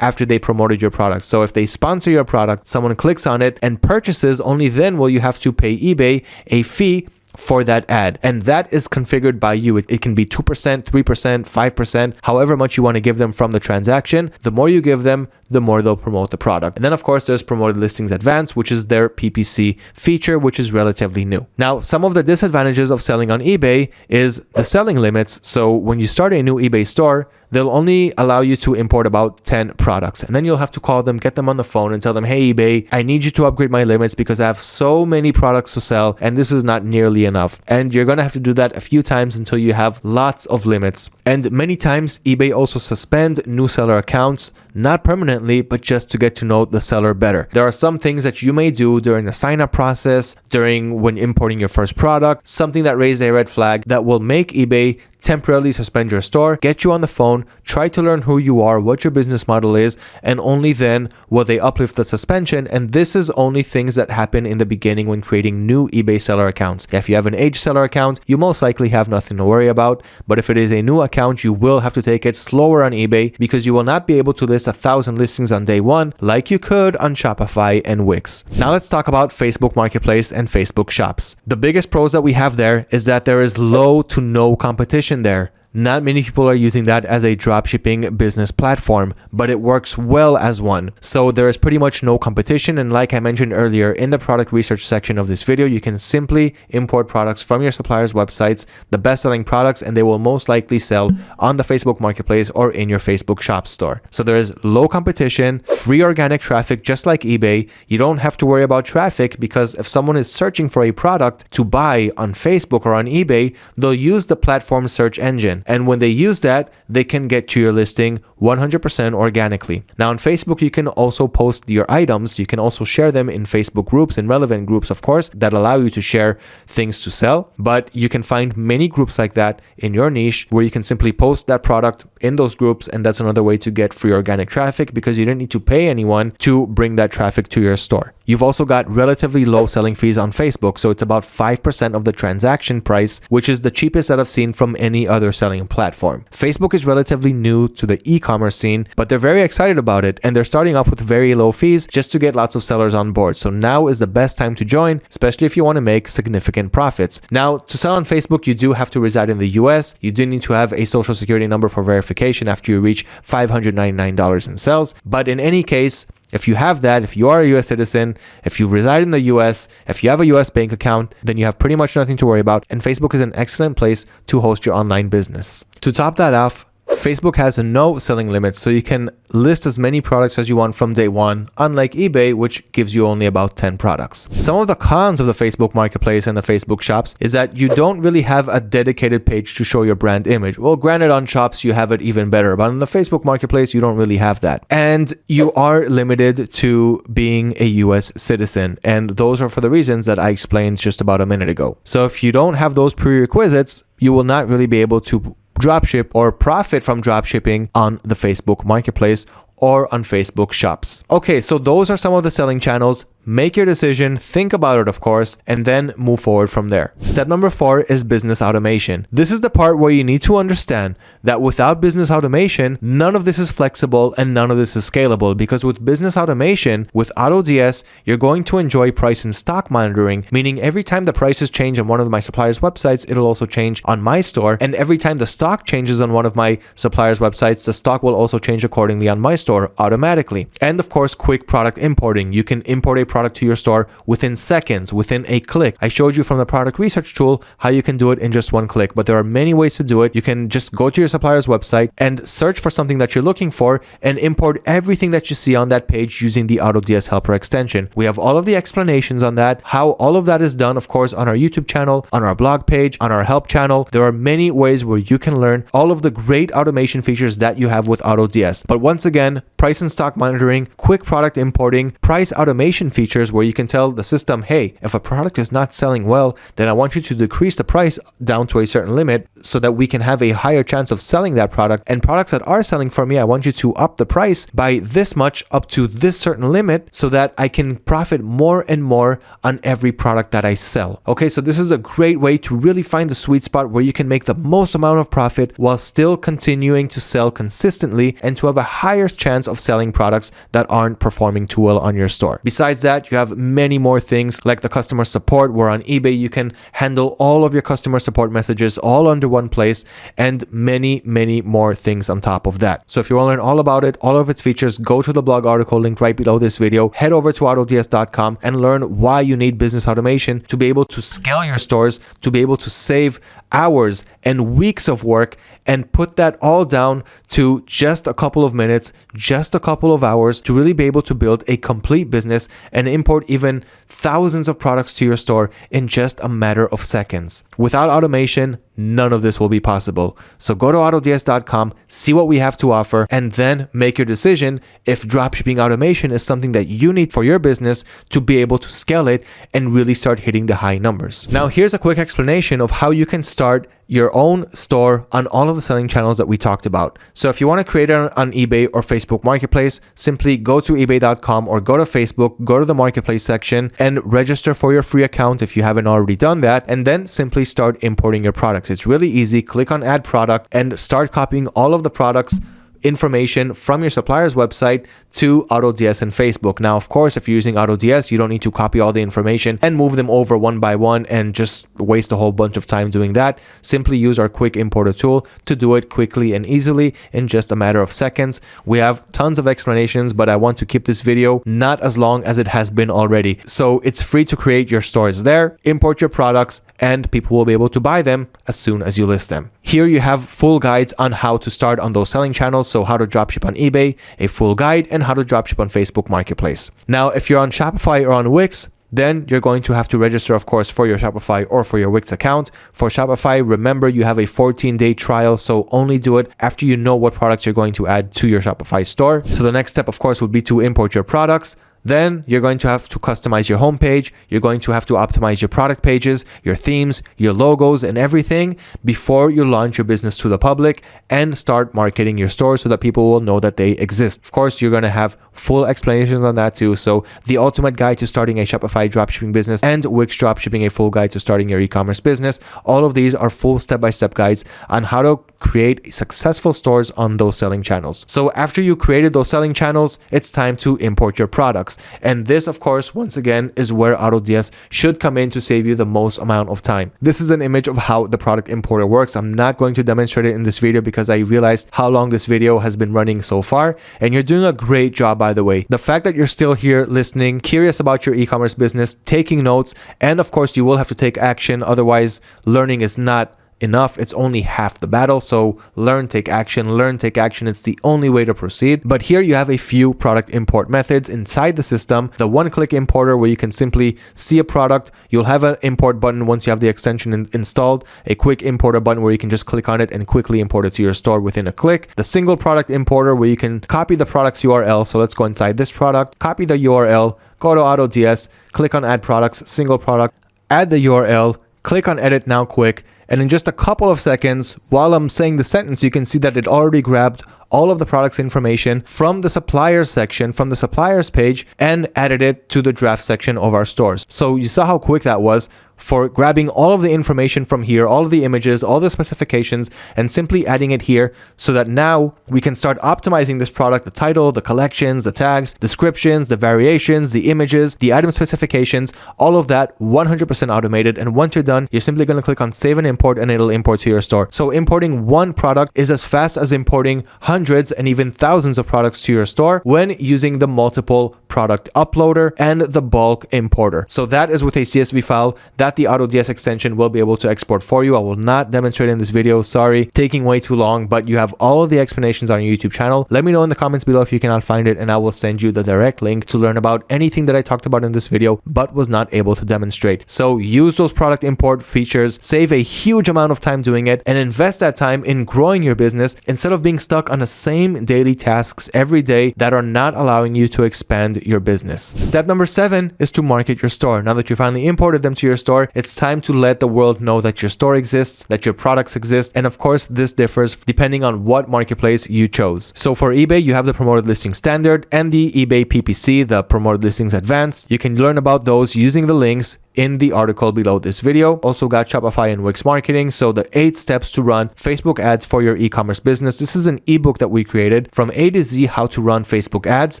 after they promoted your product. So if they sponsor your product, someone clicks on it and purchases, only then will you have to pay eBay a fee for that ad. And that is configured by you. It, it, can be 2%, 3%, 5%, however much you want to give them from the transaction. The more you give them, the more they'll promote the product. And then of course there's promoted listings advanced, which is their PPC feature, which is relatively new. Now, some of the disadvantages of selling on eBay is the selling limits. So when you start a new eBay store, they'll only allow you to import about 10 products. And then you'll have to call them, get them on the phone and tell them, hey, eBay, I need you to upgrade my limits because I have so many products to sell and this is not nearly enough. And you're going to have to do that a few times until you have lots of limits. And many times eBay also suspend new seller accounts, not permanently but just to get to know the seller better. There are some things that you may do during the sign up process, during when importing your first product, something that raised a red flag that will make eBay temporarily suspend your store, get you on the phone, try to learn who you are, what your business model is, and only then will they uplift the suspension. And this is only things that happen in the beginning when creating new eBay seller accounts. If you have an age seller account, you most likely have nothing to worry about. But if it is a new account, you will have to take it slower on eBay because you will not be able to list a thousand listings on day one like you could on Shopify and Wix. Now let's talk about Facebook Marketplace and Facebook Shops. The biggest pros that we have there is that there is low to no competition there not many people are using that as a dropshipping business platform, but it works well as one. So there is pretty much no competition. And like I mentioned earlier in the product research section of this video, you can simply import products from your supplier's websites, the best selling products, and they will most likely sell on the Facebook marketplace or in your Facebook shop store. So there is low competition, free organic traffic, just like eBay. You don't have to worry about traffic because if someone is searching for a product to buy on Facebook or on eBay, they'll use the platform search engine. And when they use that, they can get to your listing 100% organically. Now on Facebook, you can also post your items. You can also share them in Facebook groups and relevant groups, of course, that allow you to share things to sell. But you can find many groups like that in your niche where you can simply post that product in those groups. And that's another way to get free organic traffic because you don't need to pay anyone to bring that traffic to your store. You've also got relatively low selling fees on Facebook, so it's about 5% of the transaction price, which is the cheapest that I've seen from any other selling platform. Facebook is relatively new to the e-commerce scene, but they're very excited about it and they're starting off with very low fees just to get lots of sellers on board. So now is the best time to join, especially if you want to make significant profits. Now, to sell on Facebook, you do have to reside in the US. You do need to have a social security number for verification after you reach $599 in sales. But in any case, if you have that, if you are a US citizen, if you reside in the US, if you have a US bank account, then you have pretty much nothing to worry about. And Facebook is an excellent place to host your online business. To top that off, Facebook has no selling limits, so you can list as many products as you want from day one, unlike eBay, which gives you only about 10 products. Some of the cons of the Facebook Marketplace and the Facebook Shops is that you don't really have a dedicated page to show your brand image. Well, granted, on Shops, you have it even better, but on the Facebook Marketplace, you don't really have that. And you are limited to being a US citizen, and those are for the reasons that I explained just about a minute ago. So if you don't have those prerequisites, you will not really be able to dropship or profit from dropshipping on the Facebook marketplace or on Facebook shops. Okay, so those are some of the selling channels. Make your decision, think about it, of course, and then move forward from there. Step number four is business automation. This is the part where you need to understand that without business automation, none of this is flexible and none of this is scalable because with business automation, with AutoDS, you're going to enjoy price and stock monitoring, meaning every time the prices change on one of my suppliers' websites, it'll also change on my store. And every time the stock changes on one of my suppliers' websites, the stock will also change accordingly on my store automatically. And of course, quick product importing. You can import a product to your store within seconds, within a click. I showed you from the product research tool how you can do it in just one click, but there are many ways to do it. You can just go to your supplier's website and search for something that you're looking for and import everything that you see on that page using the AutoDS Helper extension. We have all of the explanations on that, how all of that is done, of course, on our YouTube channel, on our blog page, on our help channel. There are many ways where you can learn all of the great automation features that you have with AutoDS. But once again, price and stock monitoring, quick product importing, price automation features features where you can tell the system, hey, if a product is not selling well, then I want you to decrease the price down to a certain limit so that we can have a higher chance of selling that product. And products that are selling for me, I want you to up the price by this much up to this certain limit so that I can profit more and more on every product that I sell. Okay, so this is a great way to really find the sweet spot where you can make the most amount of profit while still continuing to sell consistently and to have a higher chance of selling products that aren't performing too well on your store. Besides that, that, you have many more things like the customer support. Where on eBay. You can handle all of your customer support messages all under one place and many, many more things on top of that. So if you want to learn all about it, all of its features, go to the blog article linked right below this video, head over to autods.com and learn why you need business automation to be able to scale your stores, to be able to save hours and weeks of work and put that all down to just a couple of minutes, just a couple of hours to really be able to build a complete business and import even thousands of products to your store in just a matter of seconds. Without automation, none of this will be possible. So go to autods.com, see what we have to offer, and then make your decision if dropshipping automation is something that you need for your business to be able to scale it and really start hitting the high numbers. Now, here's a quick explanation of how you can start your own store on all of the selling channels that we talked about. So if you want to create it on eBay or Facebook Marketplace, simply go to ebay.com or go to Facebook, go to the Marketplace section and register for your free account if you haven't already done that, and then simply start importing your products. It's really easy. Click on add product and start copying all of the products information from your supplier's website to AutoDS and Facebook. Now, of course, if you're using AutoDS, you don't need to copy all the information and move them over one by one and just waste a whole bunch of time doing that. Simply use our quick importer tool to do it quickly and easily in just a matter of seconds. We have tons of explanations, but I want to keep this video not as long as it has been already. So it's free to create your stores there, import your products, and people will be able to buy them as soon as you list them. Here you have full guides on how to start on those selling channels, so how to dropship on eBay, a full guide, and how to dropship on Facebook Marketplace. Now, if you're on Shopify or on Wix, then you're going to have to register, of course, for your Shopify or for your Wix account. For Shopify, remember you have a 14 day trial, so only do it after you know what products you're going to add to your Shopify store. So the next step, of course, would be to import your products Then you're going to have to customize your homepage. You're going to have to optimize your product pages, your themes, your logos, and everything before you launch your business to the public and start marketing your store so that people will know that they exist. Of course, you're going to have full explanations on that too. So the ultimate guide to starting a Shopify dropshipping business and Wix dropshipping, a full guide to starting your e-commerce business. All of these are full step-by-step guides on how to create successful stores on those selling channels. So after you created those selling channels, it's time to import your products. And this, of course, once again, is where AutoDS should come in to save you the most amount of time. This is an image of how the product importer works. I'm not going to demonstrate it in this video because I realized how long this video has been running so far. And you're doing a great job, by the way. The fact that you're still here listening, curious about your e-commerce business, taking notes, and of course, you will have to take action. Otherwise, learning is not enough. It's only half the battle. So learn, take action, learn, take action. It's the only way to proceed. But here you have a few product import methods inside the system. The one click importer where you can simply see a product. You'll have an import button once you have the extension in installed, a quick importer button where you can just click on it and quickly import it to your store within a click. The single product importer where you can copy the product's URL. So let's go inside this product, copy the URL, go to AutoDS, click on add products, single product, add the URL, click on edit now quick, and in just a couple of seconds, while I'm saying the sentence, you can see that it already grabbed all of the product's information from the suppliers section, from the suppliers page, and added it to the draft section of our stores. So you saw how quick that was for grabbing all of the information from here, all of the images, all the specifications, and simply adding it here so that now we can start optimizing this product, the title, the collections, the tags, descriptions, the variations, the images, the item specifications, all of that 100% automated. And once you're done, you're simply going to click on save and import and it'll import to your store. So importing one product is as fast as importing hundreds and even thousands of products to your store when using the multiple product uploader and the bulk importer. So that is with a CSV file that the AutoDS extension will be able to export for you. I will not demonstrate in this video, sorry, taking way too long, but you have all of the explanations on your YouTube channel. Let me know in the comments below if you cannot find it and I will send you the direct link to learn about anything that I talked about in this video, but was not able to demonstrate. So use those product import features, save a huge amount of time doing it, and invest that time in growing your business instead of being stuck on the same daily tasks every day that are not allowing you to expand your business. Step number seven is to market your store. Now that you finally imported them to your store, it's time to let the world know that your store exists, that your products exist. And of course, this differs depending on what marketplace you chose. So for eBay, you have the promoted listing standard and the eBay PPC, the promoted listings advanced. You can learn about those using the links in the article below this video. Also got Shopify and Wix marketing. So the eight steps to run Facebook ads for your e-commerce business. This is an ebook that we created from A to Z how to run Facebook ads.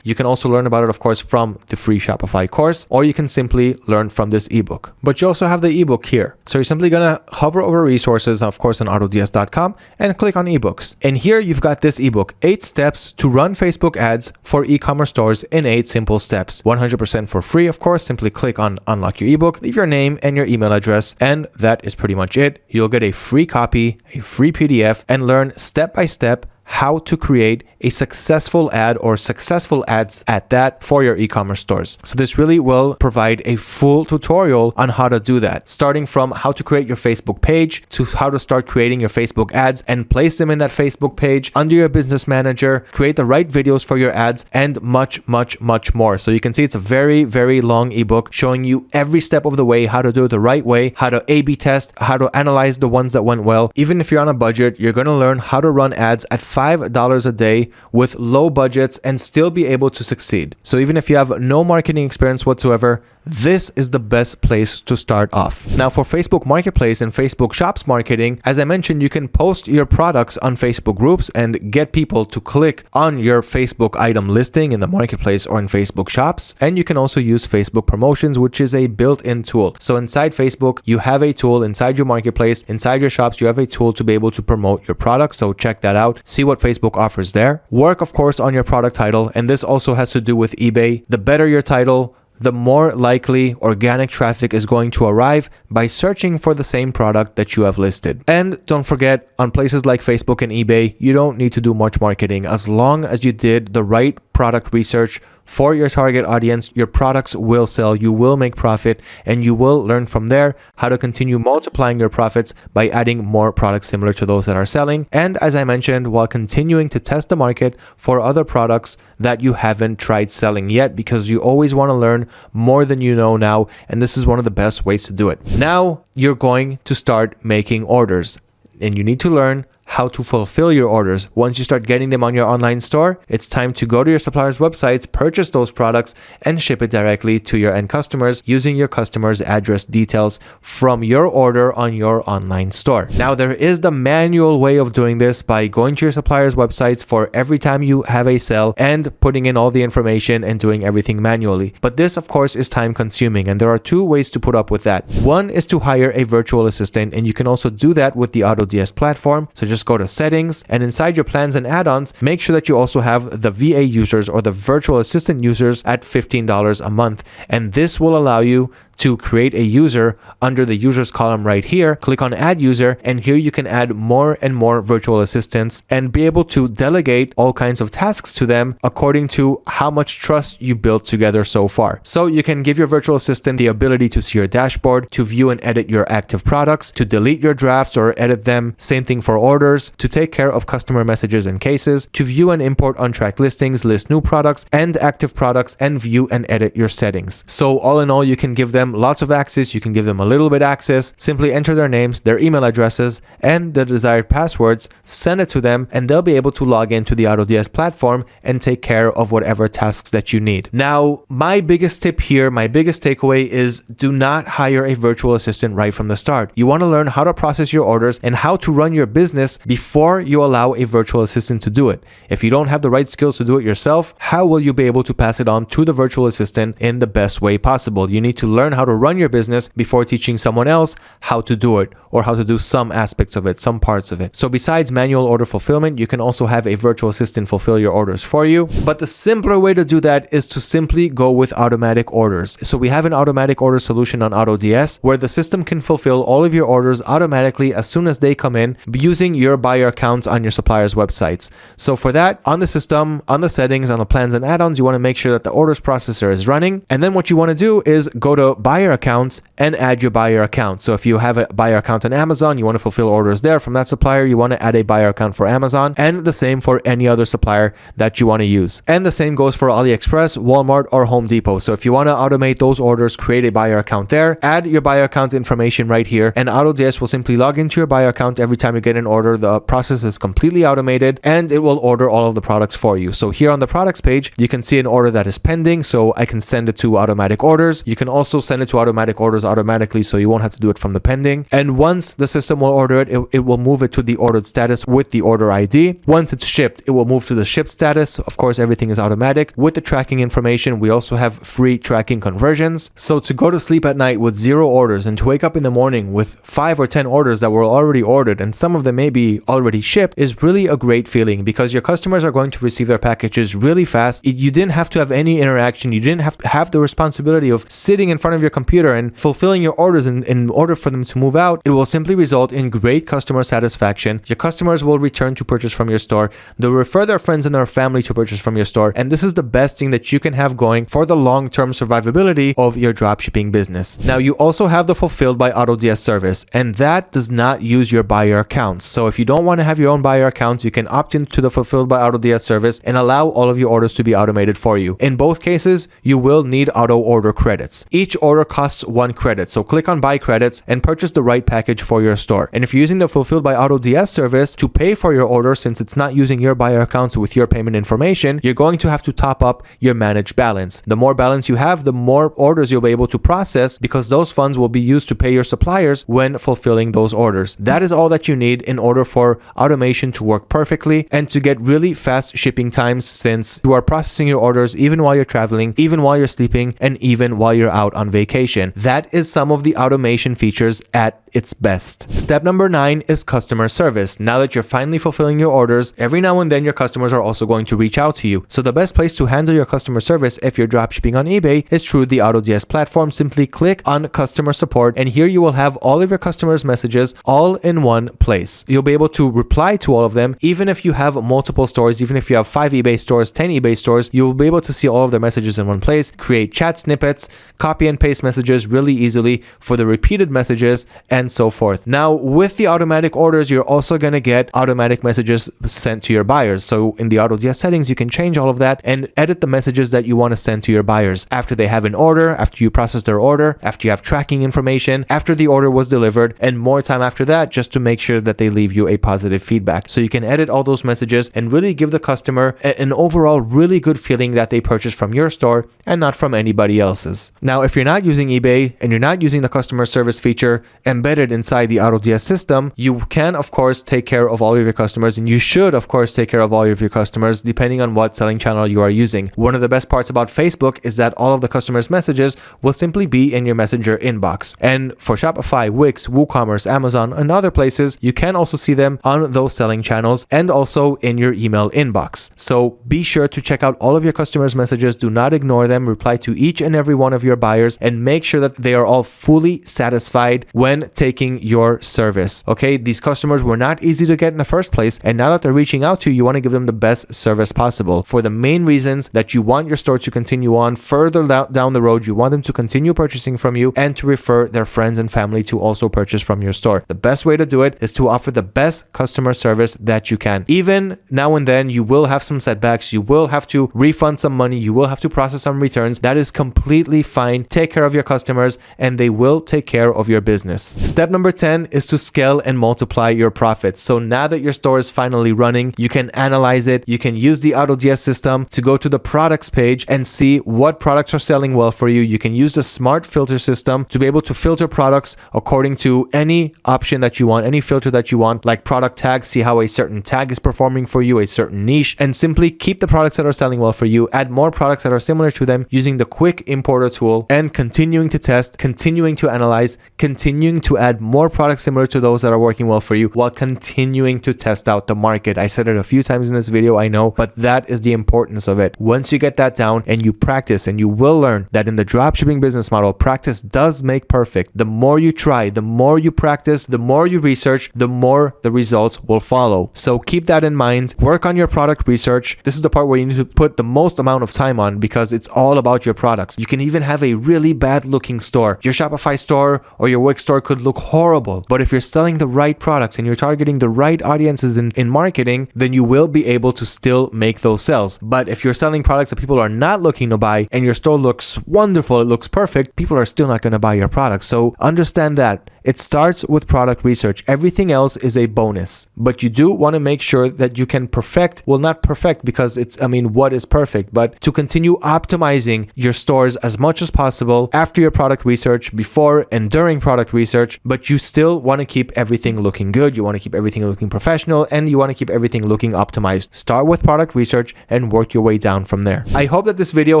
You can also learn about it, of course, from the free Shopify course, or you can simply learn from this ebook. But you also have the ebook here. So you're simply going to hover over resources, of course, on autods.com and click on ebooks. And here you've got this ebook, eight steps to run Facebook ads for e-commerce stores in eight simple steps. 100% for free, of course. Simply click on unlock your ebook leave your name and your email address, and that is pretty much it. You'll get a free copy, a free PDF, and learn step by step how to create a successful ad or successful ads at that for your e-commerce stores. So this really will provide a full tutorial on how to do that, starting from how to create your Facebook page to how to start creating your Facebook ads and place them in that Facebook page under your business manager, create the right videos for your ads and much, much, much more. So you can see it's a very, very long ebook showing you every step of the way, how to do it the right way, how to A-B test, how to analyze the ones that went well. Even if you're on a budget, you're going to learn how to run ads at $5 a day with low budgets and still be able to succeed. So even if you have no marketing experience whatsoever, this is the best place to start off. Now for Facebook Marketplace and Facebook Shops marketing, as I mentioned, you can post your products on Facebook groups and get people to click on your Facebook item listing in the marketplace or in Facebook Shops. And you can also use Facebook promotions, which is a built-in tool. So inside Facebook, you have a tool inside your marketplace, inside your shops, you have a tool to be able to promote your products. So check that out. See what Facebook offers there. Work, of course, on your product title. And this also has to do with eBay. The better your title, the more likely organic traffic is going to arrive by searching for the same product that you have listed. And don't forget, on places like Facebook and eBay, you don't need to do much marketing as long as you did the right product research for your target audience, your products will sell, you will make profit, and you will learn from there how to continue multiplying your profits by adding more products similar to those that are selling. And as I mentioned, while continuing to test the market for other products that you haven't tried selling yet, because you always want to learn more than you know now. And this is one of the best ways to do it. Now you're going to start making orders and you need to learn how to fulfill your orders. Once you start getting them on your online store, it's time to go to your suppliers' websites, purchase those products, and ship it directly to your end customers using your customer's address details from your order on your online store. Now, there is the manual way of doing this by going to your suppliers' websites for every time you have a sale and putting in all the information and doing everything manually. But this, of course, is time consuming, and there are two ways to put up with that. One is to hire a virtual assistant, and you can also do that with the AutoDS platform. So just just go to settings and inside your plans and add-ons, make sure that you also have the VA users or the virtual assistant users at $15 a month. And this will allow you to create a user under the users column right here. Click on add user and here you can add more and more virtual assistants and be able to delegate all kinds of tasks to them according to how much trust you built together so far. So you can give your virtual assistant the ability to see your dashboard, to view and edit your active products, to delete your drafts or edit them. Same thing for orders, to take care of customer messages and cases, to view and import untracked listings, list new products and active products, and view and edit your settings. So all in all, you can give them lots of access, you can give them a little bit access, simply enter their names, their email addresses, and the desired passwords, send it to them, and they'll be able to log into the AutoDS platform and take care of whatever tasks that you need. Now, my biggest tip here, my biggest takeaway is do not hire a virtual assistant right from the start. You want to learn how to process your orders and how to run your business before you allow a virtual assistant to do it. If you don't have the right skills to do it yourself, how will you be able to pass it on to the virtual assistant in the best way possible? You need to learn how how to run your business before teaching someone else how to do it or how to do some aspects of it, some parts of it. So besides manual order fulfillment, you can also have a virtual assistant fulfill your orders for you. But the simpler way to do that is to simply go with automatic orders. So we have an automatic order solution on AutoDS where the system can fulfill all of your orders automatically as soon as they come in using your buyer accounts on your supplier's websites. So for that, on the system, on the settings, on the plans and add-ons, you want to make sure that the orders processor is running. And then what you want to do is go to buyer accounts and add your buyer account. So if you have a buyer account on Amazon, you want to fulfill orders there from that supplier, you want to add a buyer account for Amazon and the same for any other supplier that you want to use. And the same goes for AliExpress, Walmart, or Home Depot. So if you want to automate those orders, create a buyer account there, add your buyer account information right here, and AutoDS will simply log into your buyer account every time you get an order. The process is completely automated and it will order all of the products for you. So here on the products page, you can see an order that is pending. So I can send it to automatic orders. You can also send it to automatic orders automatically so you won't have to do it from the pending. And once the system will order it, it, it will move it to the ordered status with the order ID. Once it's shipped, it will move to the ship status. Of course, everything is automatic. With the tracking information, we also have free tracking conversions. So to go to sleep at night with zero orders and to wake up in the morning with five or 10 orders that were already ordered and some of them may be already shipped is really a great feeling because your customers are going to receive their packages really fast. You didn't have to have any interaction. You didn't have to have the responsibility of sitting in front of your your computer and fulfilling your orders in, in order for them to move out, it will simply result in great customer satisfaction. Your customers will return to purchase from your store. They'll refer their friends and their family to purchase from your store. And this is the best thing that you can have going for the long-term survivability of your dropshipping business. Now, you also have the fulfilled by AutoDS service, and that does not use your buyer accounts. So if you don't want to have your own buyer accounts, you can opt into the fulfilled by AutoDS service and allow all of your orders to be automated for you. In both cases, you will need auto order credits. Each order order costs one credit. So click on buy credits and purchase the right package for your store. And if you're using the fulfilled by AutoDS service to pay for your order, since it's not using your buyer accounts with your payment information, you're going to have to top up your managed balance. The more balance you have, the more orders you'll be able to process because those funds will be used to pay your suppliers when fulfilling those orders. That is all that you need in order for automation to work perfectly and to get really fast shipping times since you are processing your orders even while you're traveling, even while you're sleeping, and even while you're out on vacation vacation. That is some of the automation features at its best. Step number nine is customer service. Now that you're finally fulfilling your orders, every now and then your customers are also going to reach out to you. So the best place to handle your customer service if you're dropshipping on eBay is through the AutoDS platform. Simply click on customer support and here you will have all of your customers messages all in one place. You'll be able to reply to all of them even if you have multiple stores, even if you have five eBay stores, 10 eBay stores, you will be able to see all of their messages in one place, create chat snippets, copy and paste messages really easily for the repeated messages and and so forth. Now, with the automatic orders, you're also going to get automatic messages sent to your buyers. So in the AutoDS settings, you can change all of that and edit the messages that you want to send to your buyers after they have an order, after you process their order, after you have tracking information, after the order was delivered, and more time after that, just to make sure that they leave you a positive feedback. So you can edit all those messages and really give the customer an overall really good feeling that they purchased from your store and not from anybody else's. Now, if you're not using eBay and you're not using the customer service feature, embed embedded inside the AutoDS system, you can of course take care of all of your customers and you should of course take care of all of your customers depending on what selling channel you are using. One of the best parts about Facebook is that all of the customers messages will simply be in your messenger inbox. And for Shopify, Wix, WooCommerce, Amazon and other places, you can also see them on those selling channels and also in your email inbox. So be sure to check out all of your customers messages. Do not ignore them. Reply to each and every one of your buyers and make sure that they are all fully satisfied when taking your service. Okay, these customers were not easy to get in the first place, and now that they're reaching out to you, you want to give them the best service possible for the main reasons that you want your store to continue on further down the road. You want them to continue purchasing from you and to refer their friends and family to also purchase from your store. The best way to do it is to offer the best customer service that you can. Even now and then, you will have some setbacks. You will have to refund some money. You will have to process some returns. That is completely fine. Take care of your customers and they will take care of your business. Step number 10 is to scale and multiply your profits. So now that your store is finally running, you can analyze it. You can use the AutoDS system to go to the products page and see what products are selling well for you. You can use the smart filter system to be able to filter products according to any option that you want, any filter that you want, like product tags, see how a certain tag is performing for you, a certain niche, and simply keep the products that are selling well for you, add more products that are similar to them using the quick importer tool and continuing to test, continuing to analyze, continuing to add more products similar to those that are working well for you while continuing to test out the market. I said it a few times in this video, I know, but that is the importance of it. Once you get that down and you practice and you will learn that in the dropshipping business model, practice does make perfect. The more you try, the more you practice, the more you research, the more the results will follow. So keep that in mind. Work on your product research. This is the part where you need to put the most amount of time on because it's all about your products. You can even have a really bad looking store. Your Shopify store or your Wix store could look horrible. But if you're selling the right products and you're targeting the right audiences in, in marketing, then you will be able to still make those sales. But if you're selling products that people are not looking to buy and your store looks wonderful, it looks perfect, people are still not going to buy your product. So understand that it starts with product research. Everything else is a bonus, but you do want to make sure that you can perfect, well, not perfect because it's, I mean, what is perfect, but to continue optimizing your stores as much as possible after your product research, before and during product research, but you still want to keep everything looking good. You want to keep everything looking professional and you want to keep everything looking optimized. Start with product research and work your way down from there. I hope that this video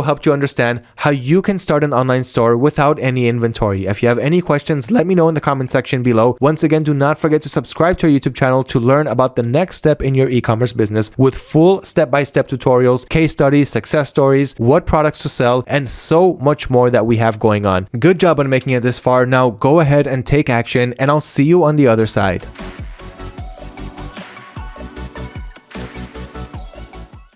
helped you understand how you can start an online store without any inventory. If you have any questions, let me know in the comment section below. Once again, do not forget to subscribe to our YouTube channel to learn about the next step in your e-commerce business with full step-by-step -step tutorials, case studies, success stories, what products to sell, and so much more that we have going on. Good job on making it this far. Now go ahead and take action and I'll see you on the other side.